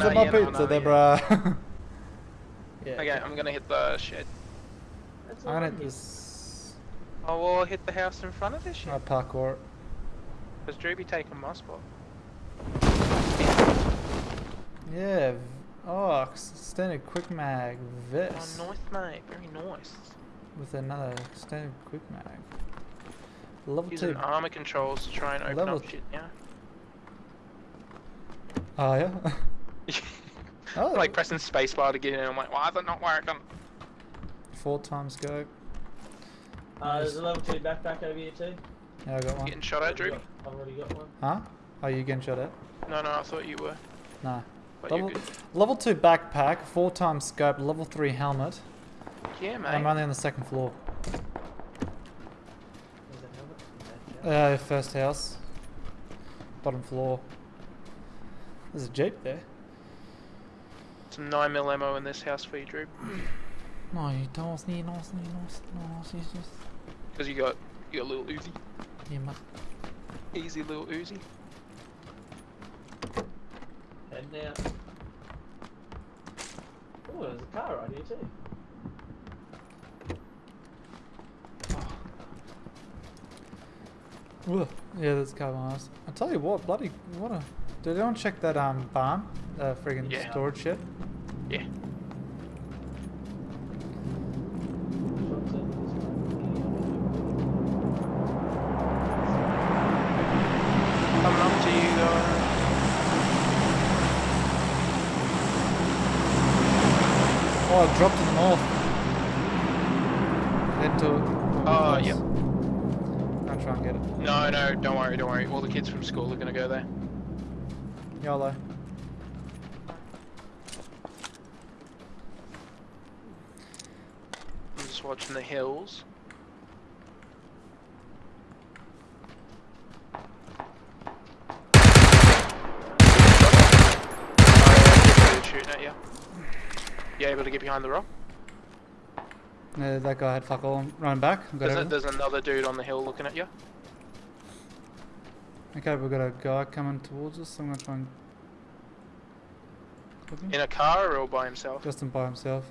Yeah, Where's no, my yeah, pizza there, bruh? yeah. Okay, I'm gonna hit the shed. That's I'm gonna right. hit this. Oh, well, I'll hit the house in front of this Uh, shit. parkour. Because Drew be taking my spot. Yeah. Oh, extended quick mag. This. Oh, nice, mate. Very nice. With another extended quick mag. Level Using two. armor controls to try and open Level up t- shit, yeah? Oh yeah. oh, like pressing spacebar to get in. And I'm like, why is it not working? four times scope. Uh, there's a level 2 backpack over here too. Yeah, I got one. Getting shot at, Drew? I've already got one. Huh? Are you getting shot at? No, no, I thought you were. Nah. But Level, level two backpack, four times scope, level three helmet. Yeah, mate. I'm only on the second floor. There's a helmet. Uh, first house. Bottom floor. There's a jeep there. Some 9mm ammo in this house for you, Drew. No, you don't need no, no, no, no, it's just Because you got, you got a little Uzi. yeah, ma- Easy little Uzi. Heading out. Oh, there's a car right here too. Ugh. Yeah, that's carbon ice. I tell you what, bloody what a. Did anyone check that um barn? Uh, friggin' Yeah. storage shed. Yeah. Shots over. Coming up to you guys. Oh, it dropped to the north. Head to. Oh, Close. yep. I'll try and get it. No, no, don't worry, don't worry. All the kids from school are gonna go there. YOLO. I'm just watching the hills. Shooting at you. You able to get behind the rock? Yeah, that guy had fuck all. Running back. There's, a, there's another dude on the hill looking at you. Okay, we've got a guy coming towards us. I'm gonna try and. In a car or by himself? Justin by himself.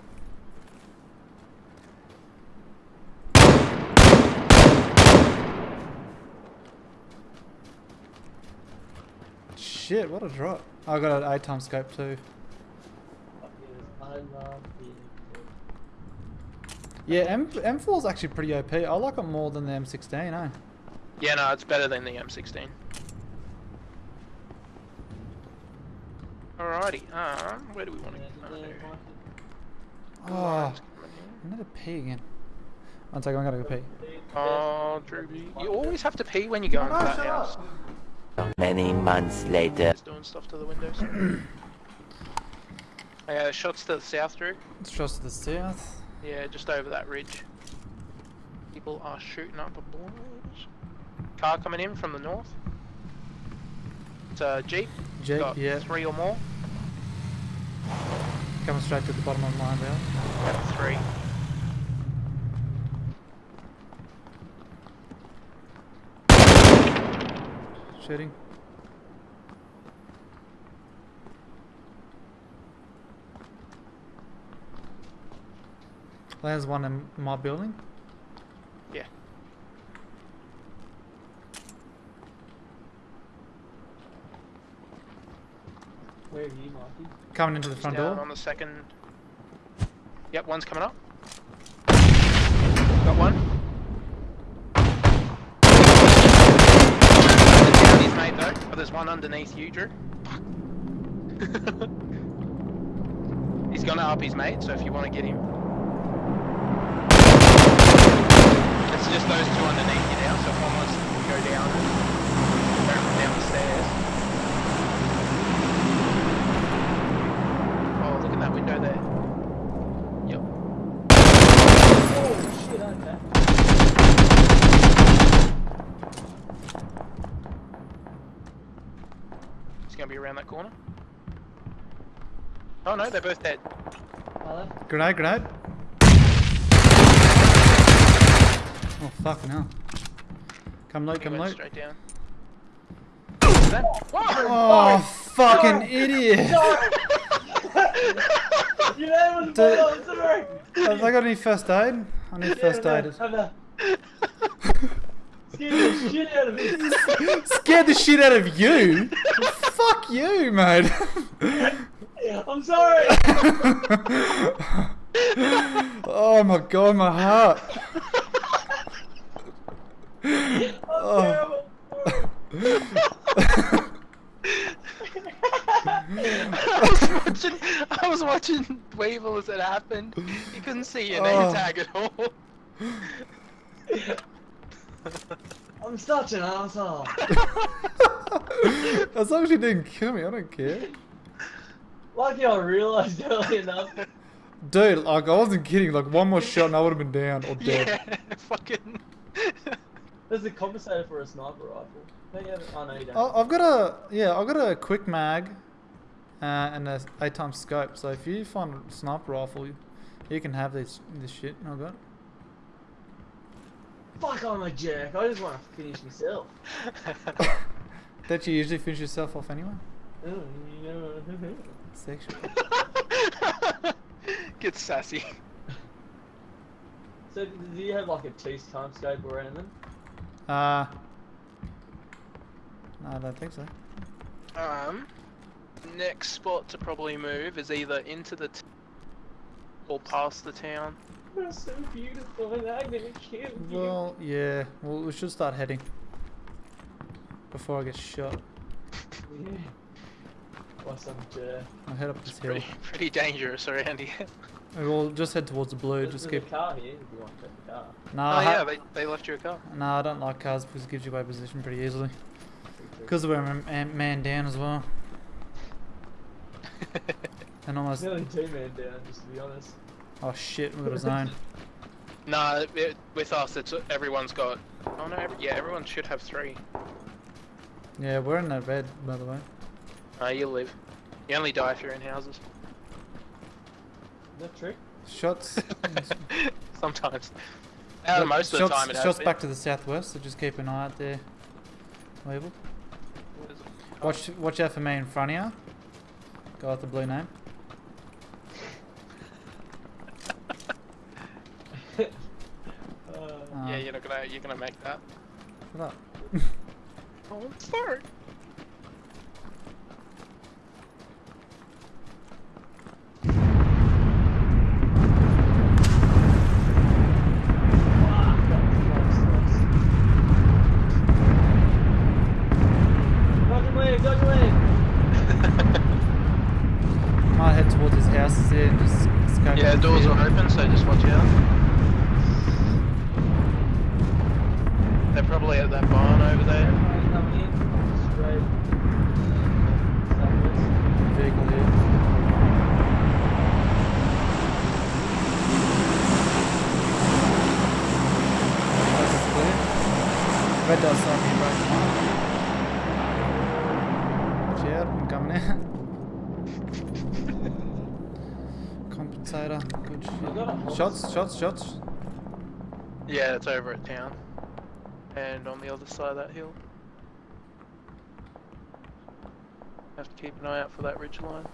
Shit, what a drop. I got an 8 times scope too. Up here, I love being good. Yeah, M M4 is actually pretty OP. I like it more than the M16, eh? Yeah, no, it's better than the M16. Alrighty, um, where do we want to go? a there, Mikey. Oh, another pee again. One second, I'm gonna go pee. Oh, Drew, you always have to pee when you go into that house. Many months later. Just doing stuff to the windows. okay, the uh, shots to the south, Drew. It's just to the south. Yeah, just over that ridge. People are shooting up a boys. Car coming in from the north. It's a jeep. Jeep, Got yeah. Three or more. Coming straight to the bottom of the line there. Got three. Shooting. There's one in my building. Yeah. Where are you, Mikey? Coming into the front Down door. on the second. Yep, one's coming up. Got one. There's down his mate though, but there's one underneath you, Drew. He's gonna up his mate, so if you want to get him. It's just those two underneath you now, so if one wants to go down down the stairs. Oh, look at that window there. Yep. Oh shit, okay. He's gonna be around that corner. Oh no, they're both dead. Hello? Grenade, grenade. Oh, fucking hell. Come loot, He come went loot. straight down. Is that- Oh, fucking idiot! Your name was Dude. I'm sorry! Have I got any first aid? I need first Yeah, aid. no, no. Scared the shit out of me. Scared the shit out of you? Fuck you, mate. I'm sorry! oh my god, my heart. I'm Oh. I was watching, I was watching Weevil as it happened. You couldn't see your name Oh. tag at all. I'm such an asshole. as long as you didn't kill me, I don't care. Lucky I realised early enough. Dude, like I wasn't kidding. Like one more shot and I would have been down or dead. Yeah, fucking. There's a compensator for a sniper rifle. Don't you have Oh no, you don't. I- I've got a yeah, I've got a quick mag, uh, and a eight times scope. So if you find a sniper rifle, you, you can have this this shit. I got. Fuck, I'm a jerk. I just want to finish myself. That you usually finish yourself off anyway. You. Sexual. Get sassy. so, do you have like a two time scope or anything? Uh. No, I don't think so. Um, next spot to probably move is either into the t- or past the town. You're so beautiful and I'm gonna kill you. Well, yeah. Well, we should start heading before I get shot. Yeah. Or some jerk. I'll head up this hill. Pretty, pretty dangerous around here. We'll just head towards the blue. There's, Just there's keep. a car here if you want to take the car. No, oh yeah, they, they left you a car. no, I don't like cars because it gives you away position pretty easily. Because we're a man, man down as well, and almost. Nearly two man down, just to be honest. Oh shit, we got a zone. nah, it, with us, it's everyone's got. Oh no, every, yeah, everyone should have three. Yeah, we're in that red, by the way. Uh, you live. You only die if you're in houses. Is that true? Shots. Sometimes. Out of most of shots, the time, it has shots been. back to the southwest, so just keep an eye out there. Label. What is? Watch, watch out for me in front of you. Go with the blue name. Uh, Uh, Yeah, you're not gonna make that. Shut up. Oh, sorry. fuck, that was close, close. Dodge and leave, dodge and leave. Might head towards his houses there and just escape. yeah, from doors fear. are open, so just watch out. They're probably at that barn over there. Everybody coming in, straight. Southwest. Vehicle here. This is clear. Red dot's on me right now. Watch out, I'm coming out. Compensator, good I've got a shit. Shots, shots, shots. Yeah, it's over at town. And on the other side of that hill. Have to keep an eye out for that ridge line.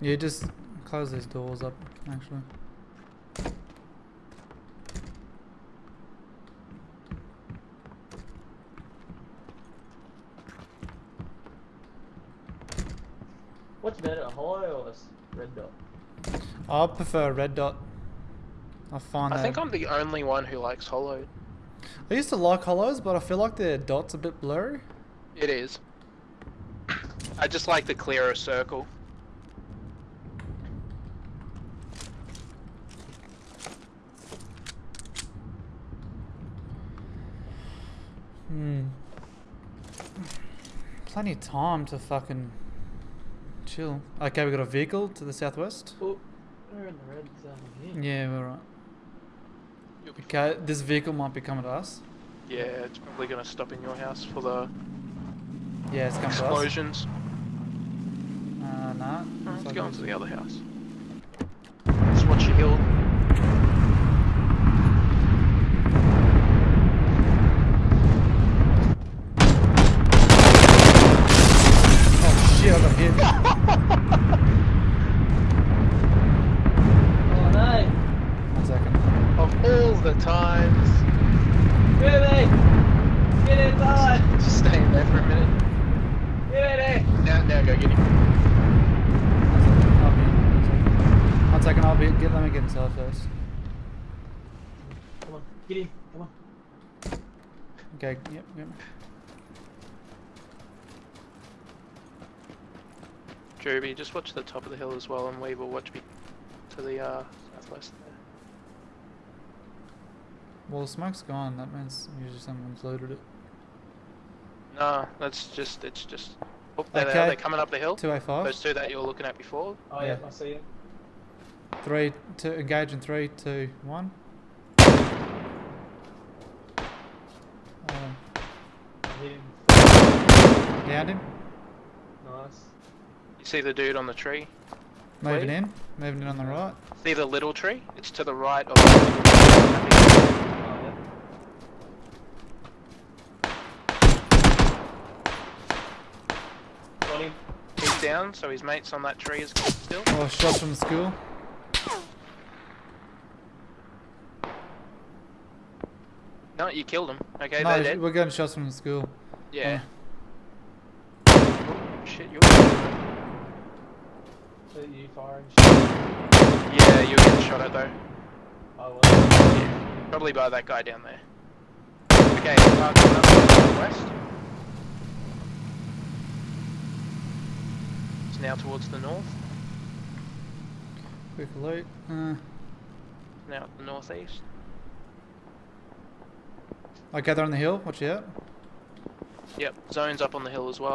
Yeah, just close these doors up, actually. What's better, a hollow or a s- red dot? I prefer red dot. I find I think I'm the only one who likes hollow. I used to like hollows, but I feel like their dots a bit blurry. It is. I just like the clearer circle. Hmm. Plenty of time to fucking chill. Okay, we got a vehicle to the southwest. Oh, we're in the red zone here. Yeah, we're right. You'll be Okay, this vehicle might be coming to us. Yeah, it's probably gonna stop in your house for the Yeah, it's coming to us. explosions. that. Oh, Looks let's go it to the other house. Just watch your hill. Oh shit, I got hit. Oh no! One second. Of all the times. Really? Get inside! Just staying there for a minute. Get in! Now, now go get him. One second, I'll be. One second, I'll be. Get, let me get inside first. Come on, get him! Come on. Okay, yep, yep. Joby, just watch the top of the hill as well, and we will watch me to the uh, southwest there. Well, the smoke's gone. That means usually someone's loaded it. No, that's just, it's just. Oh, there they Okay. are, they're coming up the hill. 2A5. Those two that you were looking at before. Oh yeah, Yeah. I see it. Three, two, engage in three, two, one. Um, I hit him. downed him. Nice. You see the dude on the tree? Moving Wait. in. Moving in on the right. See the little tree? It's to the right of the Oh yeah. Got him. He's down, so his mate's on that tree is still. Oh, shots from the school. No, you killed him. Okay, no, they're dead. we're getting shots from the school. Yeah. Oh. Oh, shit, you're. So you firing? Yeah, you're getting shot at though. Oh well. Yeah, probably by that guy down there. Okay, uh, coming up to the west. It's now towards the north. Quick loot. Uh, Now at the northeast. Okay, they're on the hill. Watch out. Yep, zone's up on the hill as well.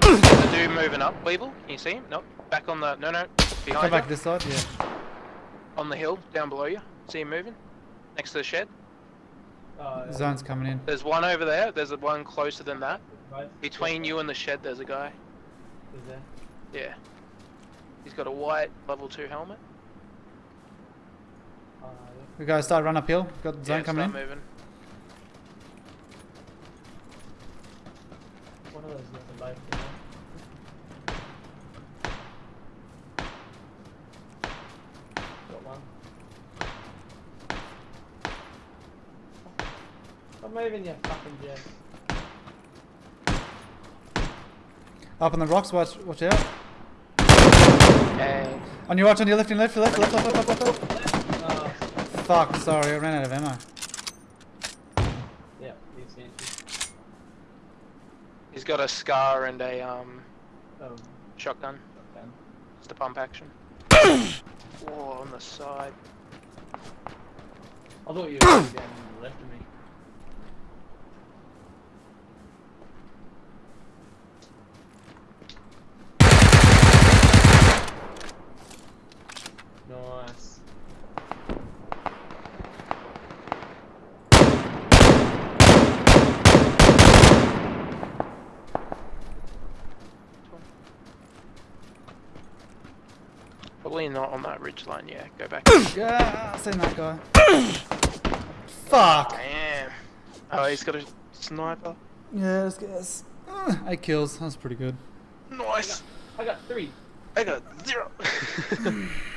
There's a dude moving up, Weevil. Can you see him? Nope. Back on the. No, no. Behind Come back you. this side. Yeah. On the hill, down below you. See him moving? Next to the shed. Oh, yeah. Zone's coming in. There's one over there. There's a one closer than that. Both. Between you and the shed, there's a guy. Is there? Yeah. He's got a white level 2 helmet. Yeah. We gotta start run uphill. Got the zone yeah, coming in. start moving. One of those left both. You know? Got one. I'm moving you fucking Jess. Up on the rocks. Watch. Watch out. Hey. On your watch. On your left. On your left. Left. Left. Left. Left. Left. left. Fuck. Sorry, I ran out of ammo. yeah, he's empty. He's got a scar and a um Oh, shotgun. shotgun. Just a pump action. Whoa, on the side. I thought you were down to the left of me. Nice. Probably not on that ridge line, yeah. Go back. Yeah, I seen that guy. Fuck. Damn. Oh, he's got a sniper. Yeah, let's get this. Uh, Eight kills. That's pretty good. Nice. I got three. I got zero.